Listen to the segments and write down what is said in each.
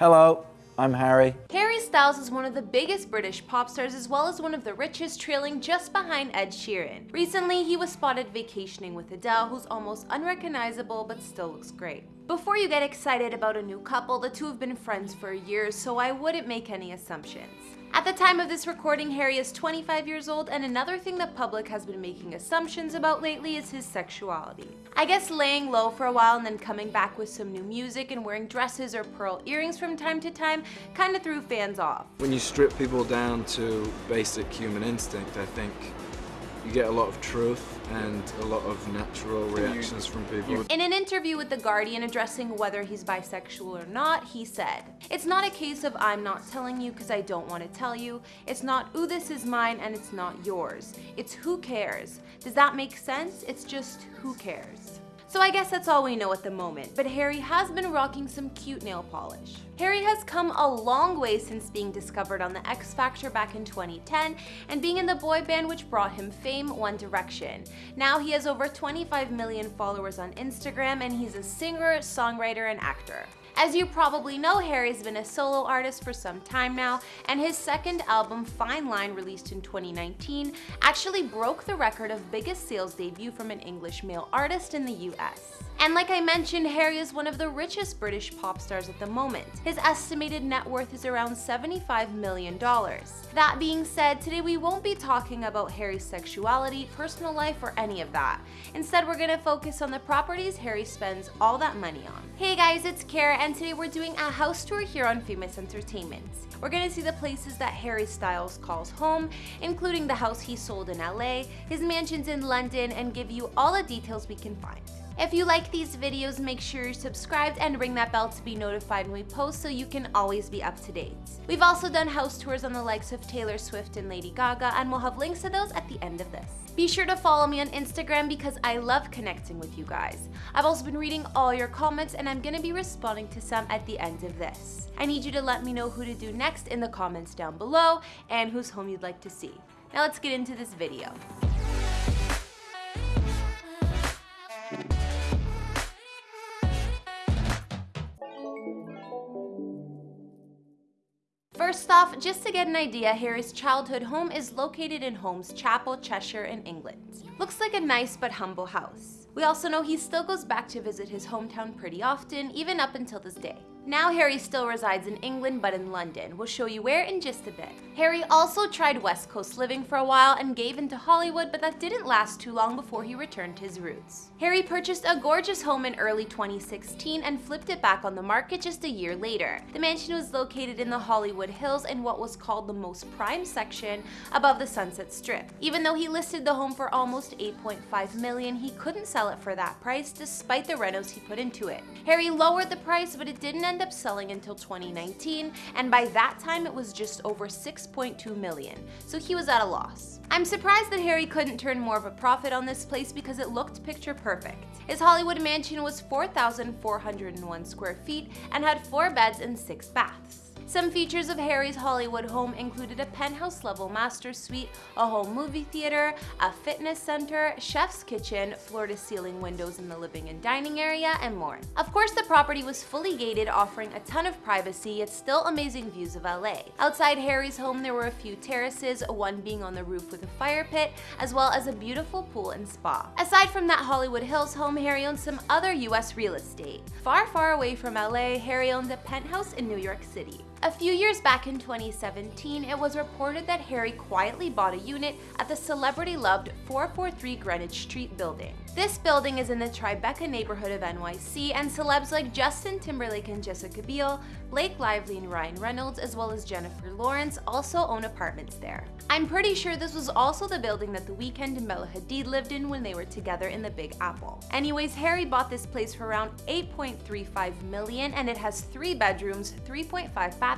Hello, I'm Harry. Harry Styles is one of the biggest British pop stars as well as one of the richest trailing just behind Ed Sheeran. Recently, he was spotted vacationing with Adele who's almost unrecognizable but still looks great. Before you get excited about a new couple, the two have been friends for years so I wouldn't make any assumptions. At the time of this recording, Harry is 25 years old, and another thing the public has been making assumptions about lately is his sexuality. I guess laying low for a while and then coming back with some new music and wearing dresses or pearl earrings from time to time kinda threw fans off. When you strip people down to basic human instinct, I think you get a lot of truth and a lot of natural reactions from people. In an interview with The Guardian addressing whether he's bisexual or not, he said, It's not a case of I'm not telling you because I don't want to tell you. It's not, ooh, this is mine and it's not yours. It's who cares. Does that make sense? It's just who cares. So I guess that's all we know at the moment, but Harry has been rocking some cute nail polish. Harry has come a long way since being discovered on the X Factor back in 2010 and being in the boy band which brought him fame, One Direction. Now he has over 25 million followers on Instagram and he's a singer, songwriter, and actor. As you probably know, Harry's been a solo artist for some time now, and his second album, Fine Line, released in 2019, actually broke the record of biggest sales debut from an English male artist in the US. And like I mentioned, Harry is one of the richest British pop stars at the moment. His estimated net worth is around $75 million. That being said, today we won't be talking about Harry's sexuality, personal life, or any of that. Instead, we're gonna focus on the properties Harry spends all that money on. Hey guys, it's Kara, and today we're doing a house tour here on Famous Entertainment. We're gonna see the places that Harry Styles calls home, including the house he sold in LA, his mansions in London, and give you all the details we can find. If you like these videos, make sure you're subscribed and ring that bell to be notified when we post so you can always be up to date. We've also done house tours on the likes of Taylor Swift and Lady Gaga, and we'll have links to those at the end of this. Be sure to follow me on Instagram because I love connecting with you guys. I've also been reading all your comments and I'm gonna be responding to some at the end of this. I need you to let me know who to do next in the comments down below and whose home you'd like to see. Now let's get into this video. Off, just to get an idea, Harry's childhood home is located in Holmes Chapel, Cheshire in England. Looks like a nice but humble house. We also know he still goes back to visit his hometown pretty often, even up until this day. Now Harry still resides in England but in London. We'll show you where in just a bit. Harry also tried West Coast living for a while and gave into Hollywood but that didn't last too long before he returned to his roots. Harry purchased a gorgeous home in early 2016 and flipped it back on the market just a year later. The mansion was located in the Hollywood Hills in what was called the most prime section above the Sunset Strip. Even though he listed the home for almost 8.5 million, he couldn't sell it for that price despite the renos he put into it. Harry lowered the price but it didn't end up selling until 2019, and by that time it was just over 6.2 million, so he was at a loss. I'm surprised that Harry couldn't turn more of a profit on this place because it looked picture perfect. His Hollywood mansion was 4,401 square feet and had four beds and six baths. Some features of Harry's Hollywood home included a penthouse level master suite, a home movie theater, a fitness center, chef's kitchen, floor to ceiling windows in the living and dining area, and more. Of course, the property was fully gated, offering a ton of privacy, yet still amazing views of LA. Outside Harry's home, there were a few terraces, one being on the roof with a fire pit, as well as a beautiful pool and spa. Aside from that Hollywood Hills home, Harry owned some other US real estate. Far, far away from LA, Harry owned a penthouse in New York City. A few years back in 2017, it was reported that Harry quietly bought a unit at the celebrity-loved 443 Greenwich Street building. This building is in the Tribeca neighborhood of NYC, and celebs like Justin Timberlake and Jessica Biel, Blake Lively and Ryan Reynolds, as well as Jennifer Lawrence also own apartments there. I'm pretty sure this was also the building that The Weeknd and Bella Hadid lived in when they were together in the Big Apple. Anyways, Harry bought this place for around 8.35 million and it has three bedrooms, 3.5 bathrooms,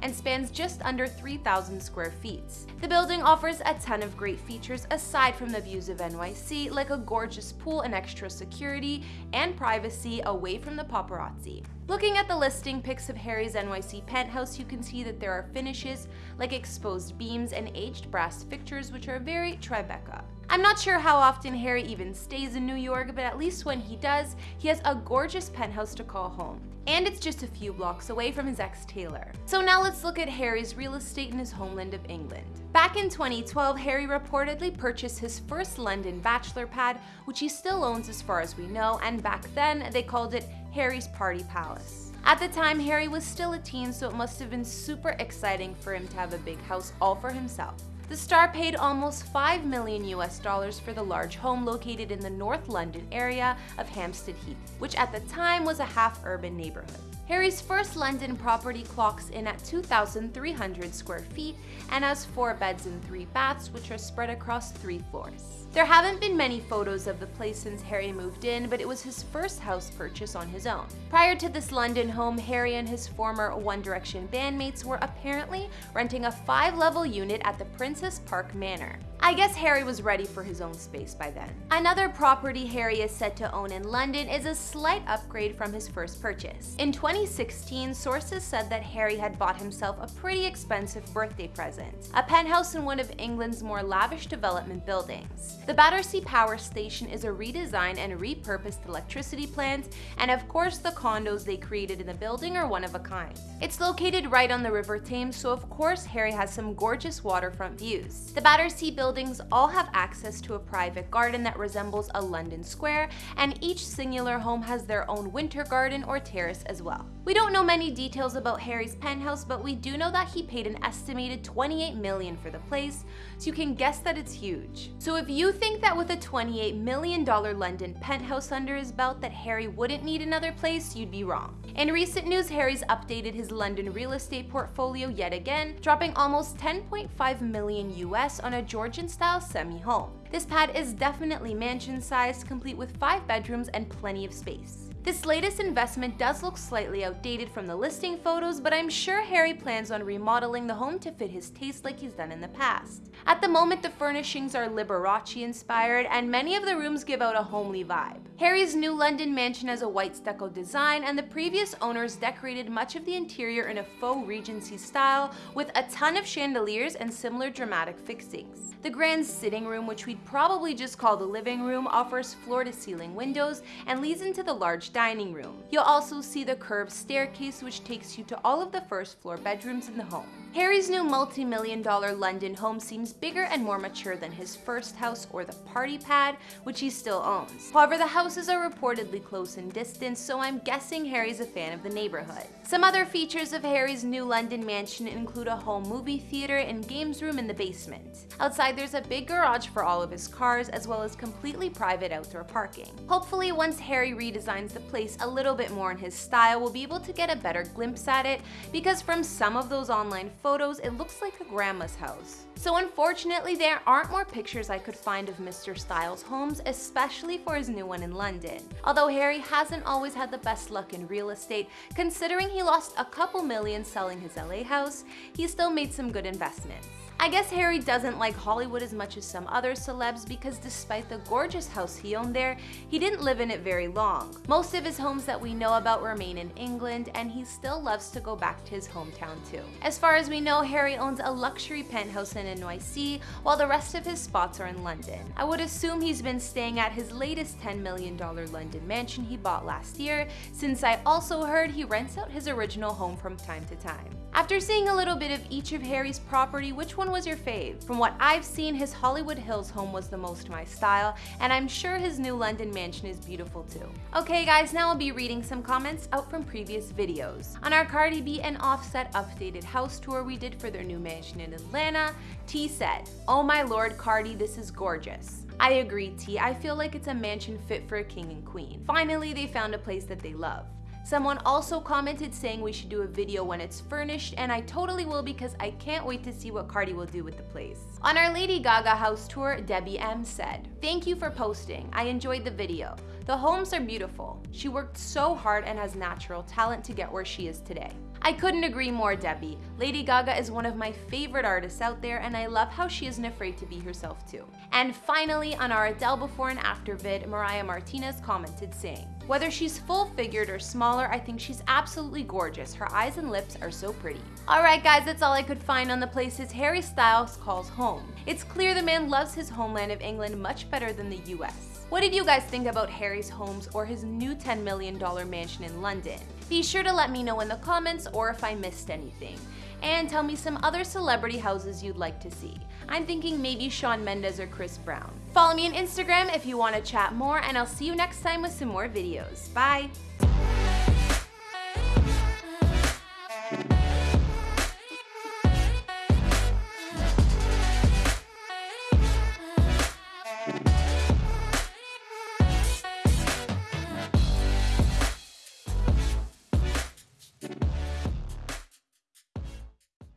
and spans just under 3,000 square feet. The building offers a ton of great features aside from the views of NYC, like a gorgeous pool and extra security and privacy away from the paparazzi. Looking at the listing pics of Harry's NYC penthouse, you can see that there are finishes like exposed beams and aged brass fixtures which are very Tribeca. I'm not sure how often Harry even stays in New York, but at least when he does, he has a gorgeous penthouse to call home. and it's just a few blocks away from his ex Taylor. So now let's look at Harry's real estate in his homeland of England. Back in 2012, Harry reportedly purchased his first London bachelor pad, which he still owns as far as we know, and back then they called it Harry's Party Palace. At the time, Harry was still a teen, so it must have been super exciting for him to have a big house all for himself. The star paid almost 5 million US dollars for the large home located in the North London area of Hampstead Heath, which at the time was a half-urban neighborhood. Harry's first London property clocks in at 2,300 square feet and has four beds and three baths, which are spread across three floors. There haven't been many photos of the place since Harry moved in, but it was his first house purchase on his own. Prior to this London home, Harry and his former One Direction bandmates were apparently renting a five-level unit at the Princess Park Manor. I guess Harry was ready for his own space by then. Another property Harry is set to own in London is a slight upgrade from his first purchase. In 2016, sources said that Harry had bought himself a pretty expensive birthday present, a penthouse in one of England's more lavish development buildings. The Battersea Power Station is a redesigned and repurposed electricity plant, and of course the condos they created in the building are one of a kind. It's located right on the River Thames, so of course Harry has some gorgeous waterfront views. The Battersea building buildings all have access to a private garden that resembles a London square, and each singular home has their own winter garden or terrace as well. We don't know many details about Harry's penthouse, but we do know that he paid an estimated 28 million for the place, so you can guess that it's huge. So if you think that with a 28 million dollar London penthouse under his belt that Harry wouldn't need another place, you'd be wrong. In recent news, Harry's updated his London real estate portfolio yet again, dropping almost 10.5 million US on a Georgian style semi-home. This pad is definitely mansion-sized, complete with 5 bedrooms and plenty of space. This latest investment does look slightly outdated from the listing photos, but I'm sure Harry plans on remodeling the home to fit his taste like he's done in the past. At the moment, the furnishings are Liberace inspired, and many of the rooms give out a homely vibe. Harry's new London mansion has a white stucco design, and the previous owners decorated much of the interior in a faux Regency style with a ton of chandeliers and similar dramatic fixings. The grand sitting room, which we'd probably just call the living room, offers floor-to-ceiling windows and leads into the large dining room. You'll also see the curved staircase which takes you to all of the first floor bedrooms in the home. Harry's new multi-million dollar London home seems bigger and more mature than his first house or the party pad, which he still owns. However, the houses are reportedly close in distance, so I'm guessing Harry's a fan of the neighborhood. Some other features of Harry's new London mansion include a home movie theater and games room in the basement. Outside there's a big garage for all of his cars, as well as completely private outdoor parking. Hopefully once Harry redesigns the place a little bit more in his style, we'll be able to get a better glimpse at it, because from some of those online photos, it looks like a grandma's house. So unfortunately, there aren't more pictures I could find of Mr. Styles' homes, especially for his new one in London. Although Harry hasn't always had the best luck in real estate, considering he lost a couple million selling his LA house, he still made some good investments. I guess Harry doesn't like Hollywood as much as some other celebs because despite the gorgeous house he owned there, he didn't live in it very long. Most of his homes that we know about remain in England and he still loves to go back to his hometown too. As far as we know, Harry owns a luxury penthouse in NYC while the rest of his spots are in London. I would assume he's been staying at his latest $10 million London mansion he bought last year since I also heard he rents out his original home from time to time. After seeing a little bit of each of Harry's property, which one was your fave? From what I've seen, his Hollywood Hills home was the most my style, and I'm sure his new London mansion is beautiful too. Okay guys, now I'll be reading some comments out from previous videos. On our Cardi B and Offset updated house tour we did for their new mansion in Atlanta, T said, Oh my lord Cardi, this is gorgeous. I agree T, I feel like it's a mansion fit for a king and queen. Finally, they found a place that they love. Someone also commented saying we should do a video when it's furnished, and I totally will because I can't wait to see what Cardi will do with the place. On our Lady Gaga house tour, Debbie M said, Thank you for posting. I enjoyed the video. The homes are beautiful. She worked so hard and has natural talent to get where she is today. I couldn't agree more, Debbie. Lady Gaga is one of my favorite artists out there, and I love how she isn't afraid to be herself too. And finally, on our Adele before and after vid, Mariah Martinez commented saying, whether she's full-figured or smaller, I think she's absolutely gorgeous. Her eyes and lips are so pretty. Alright guys, that's all I could find on the places Harry Styles calls home. It's clear the man loves his homeland of England much better than the US. What did you guys think about Harry's homes or his new $10 million mansion in London? Be sure to let me know in the comments or if I missed anything. And tell me some other celebrity houses you'd like to see. I'm thinking maybe Shawn Mendes or Chris Brown. Follow me on Instagram if you want to chat more and I'll see you next time with some more videos. Bye!